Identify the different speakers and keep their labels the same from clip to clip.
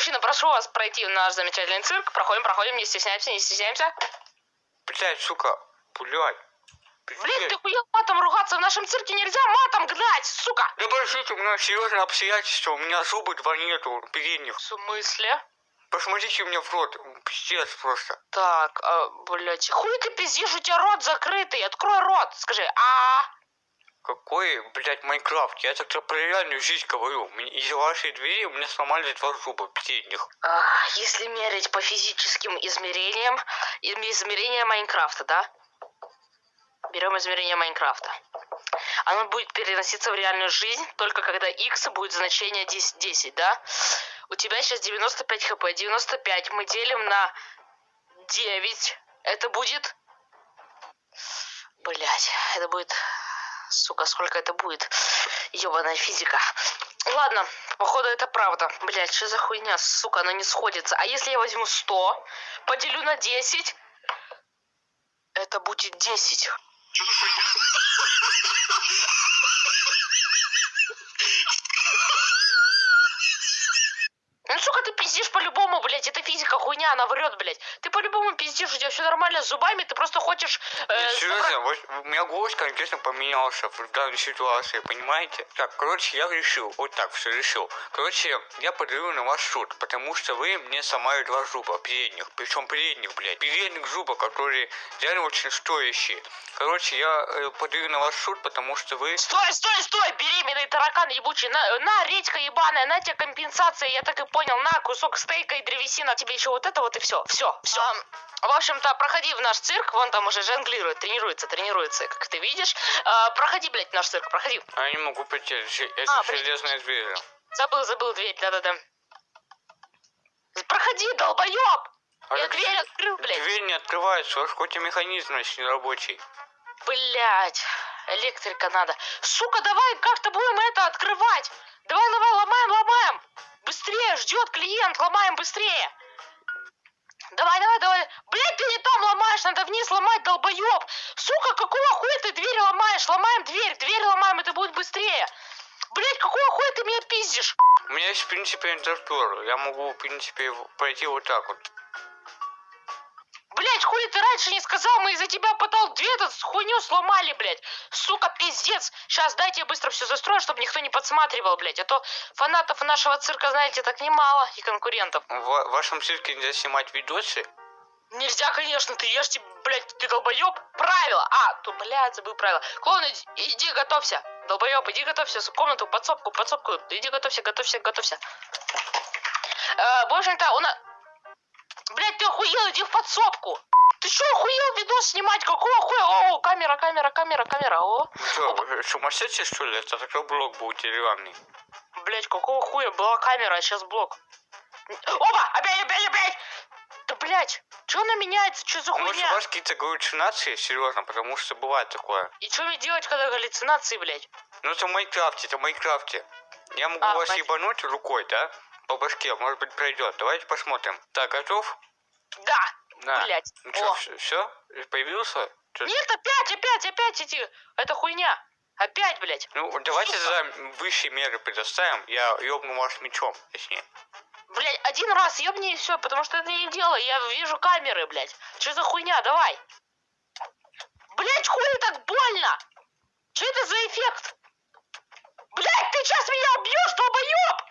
Speaker 1: Мужчина, прошу вас пройти в наш замечательный цирк. Проходим, проходим, не стесняемся, не стесняемся.
Speaker 2: Блять, сука, блять.
Speaker 1: Блин, ты хуел матом ругаться в нашем цирке нельзя матом гнать, сука!
Speaker 2: Да подождите, у меня серьезное обстоятельство, у меня зубы два нету, передних.
Speaker 1: В смысле?
Speaker 2: Посмотрите мне в рот, пиздец просто.
Speaker 1: Так, а, блядь, хуй ты пиздишь, у тебя рот закрытый, открой рот, скажи, а
Speaker 2: Какой, блядь, Майнкрафт? Я так про реальную жизнь говорю. Из-за вашей двери у меня сломали два зуба передних.
Speaker 1: Ах, Если мерить по физическим измерениям, измерения Майнкрафта, да? Берем измерение Майнкрафта. Оно будет переноситься в реальную жизнь только когда x будет значение 10, 10, да? У тебя сейчас 95 хп. 95 мы делим на 9. Это будет... Блять, это будет... Сука, сколько это будет? Ебаная физика. Ладно, походу это правда. Блять, что за хуйня, сука, она не сходится. А если я возьму 100, поделю на 10, это будет 10. Ну, сука, ты пиздишь по-любому, блядь, это физика хуйня, она врет, блядь. Ты по-любому пиздишь, у тебя все нормально с зубами, ты просто хочешь... э,
Speaker 2: Нет, серьезно, вот у меня голос конкретно поменялся в данной ситуации, понимаете? Так, короче, я решил, вот так все решил. Короче, я подаю на вас суд, потому что вы мне сломали два зуба передних, причем передних, блядь, передних зуба, которые реально очень стоящие. Короче, я э, подаю на вас суд, потому что вы...
Speaker 1: Стой, стой, стой, беременный таракан ебучий, на, на, редька ебаная, на тебе компенсация, я так и понял, на, кусок стейка и древесина, тебе еще вот это вот и все, все, все. В общем-то, проходи в наш цирк, вон там уже жонглирует, тренируется, тренируется, как ты видишь. А, проходи, блядь, в наш цирк, проходи.
Speaker 2: А Я не могу пройти, это
Speaker 1: А, блядь.
Speaker 2: железная дверь.
Speaker 1: Забыл, забыл дверь, да-да-да. Проходи, долбоеб!
Speaker 2: А
Speaker 1: Я дверь открыл, блядь.
Speaker 2: Дверь не открывается, ваш хоть и механизм значит, не рабочий.
Speaker 1: Блять, электрика надо. Сука, давай как-то будем это открывать. Давай, давай, ломаем, ломаем. Быстрее, ждет клиент, ломаем быстрее. Давай, давай, давай. Блять, ты не там ломаешь, надо вниз ломать, долбоеб. Сука, какого хуя ты дверь ломаешь? Ломаем дверь, дверь ломаем, это будет быстрее. Блять, какого хуя ты меня пиздишь?
Speaker 2: У меня есть, в принципе, интертур. Я могу, в принципе, пройти вот так вот.
Speaker 1: Блять, хули ты раньше не сказал, мы из-за тебя потом дверь эту хуйню сломали, блять. Сука, пиздец. Сейчас дайте я быстро все застрою, чтобы никто не подсматривал, блять. А то фанатов нашего цирка, знаете, так немало и конкурентов.
Speaker 2: В ва- вашем цирке нельзя снимать видосы.
Speaker 1: Нельзя, конечно, ты ешь, блять, ты долбоеб. Правила. А, то, блядь, забыл правила. Клоун, иди, иди готовься. Долбоеб, иди готовься. В комнату, подсобку, подсобку. Иди готовься, готовься, готовься. Э, в общем-то, у нас... Блять, ты охуел, иди в подсобку. Ты что, охуел видос снимать? Какого хуя? О, камера, камера, камера, камера. О,
Speaker 2: что, вы сумасшедшие, что ли? Это такой блок будет деревянный.
Speaker 1: блять, какого хуя? Была камера, а сейчас блок. Опа! Опять, опять, опять! Да, блять, что она меняется? Что за
Speaker 2: А Может, у
Speaker 1: хуйня?
Speaker 2: вас какие-то галлюцинации? Серьезно, потому что бывает такое.
Speaker 1: И что мне делать, когда галлюцинации, блять?
Speaker 2: Ну, это в Майнкрафте, это в Майнкрафте. Я могу
Speaker 1: А,
Speaker 2: вас
Speaker 1: понятно.
Speaker 2: ебануть рукой, да? По башке, может быть, пройдет. Давайте посмотрим. Так, готов?
Speaker 1: Да,
Speaker 2: Да.
Speaker 1: блять.
Speaker 2: Ну что, все? Появился? Чё-
Speaker 1: Нет, опять, опять, опять эти... Это хуйня. Опять, блять.
Speaker 2: Ну, давайте
Speaker 1: Сука.
Speaker 2: за высшие меры предоставим. Я ёбну вас мечом, точнее.
Speaker 1: Блять, один раз ебни и все, потому что это не делаю. Я вижу камеры, блять. Что за хуйня? Давай. Блять, хули так больно? Что это за эффект? Блять, ты сейчас меня убьешь, долбоеб!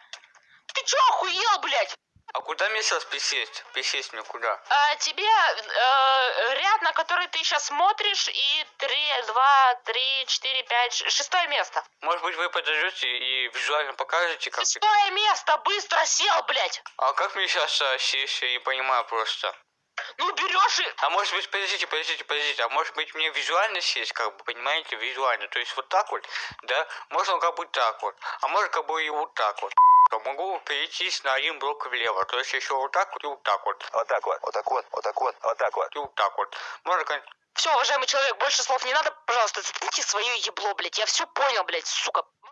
Speaker 1: Ты чё охуел, блять?
Speaker 2: А куда мне сейчас присесть? Присесть мне куда?
Speaker 1: А, тебе э, ряд, на который ты сейчас смотришь, и три, два, три, четыре, пять, ш- шестое место.
Speaker 2: Может быть, вы подождете и визуально покажете, как...
Speaker 1: Шестое место, быстро сел, блять.
Speaker 2: А как мне сейчас сесть? Я не понимаю просто.
Speaker 1: Ну берешь и...
Speaker 2: А может быть, подождите, подождите, подождите, а может быть мне визуально сесть, как бы, понимаете, визуально, то есть вот так вот, да, можно как бы так вот, а может как бы и вот так вот. То Могу перейти на один блок влево, то есть еще вот так вот и вот так вот,
Speaker 3: Вот так вот, вот так вот, вот так вот, вот так вот.
Speaker 2: и вот так вот. Можно, кон-
Speaker 1: Все, уважаемый человек, больше слов не надо, пожалуйста, заткните свое ебло, блять. Я все понял, блять, сука.